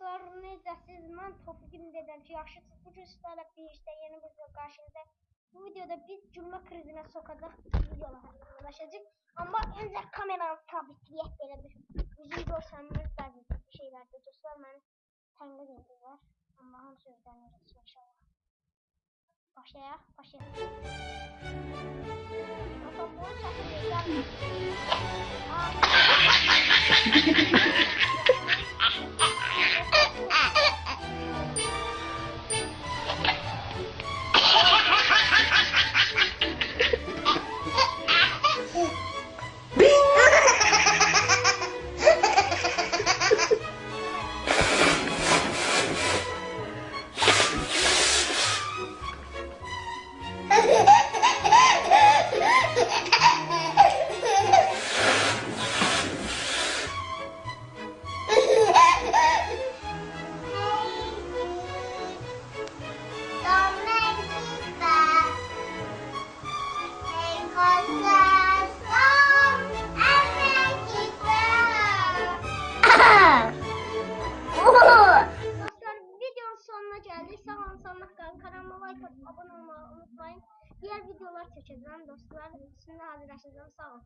dostlar, necəsiz? Mən Tofiqim dedəm ki, yaxşısınız. Bu gün sizlərlə birlikdə yeni bir video qarşınızda. Bu videoda biz gülmə krizinə sokacaq videolar haqqında danışacağıq. Amma öncə kameranı sabitləyək belə bir üzüm görsənmir bəzi şeylərdə dostlar məni tənqid edirlər. Allahın sözlərini geçsin inşallah. Başlayaq, başlayaq. Bakalım bu səsi sonuna geldik. Sağ. Kanalıma like atıp abone olmayı unutmayın. Diğer videolar çekeceğim dostlar. Şimdi hazırlaşacağım. Sağ olun.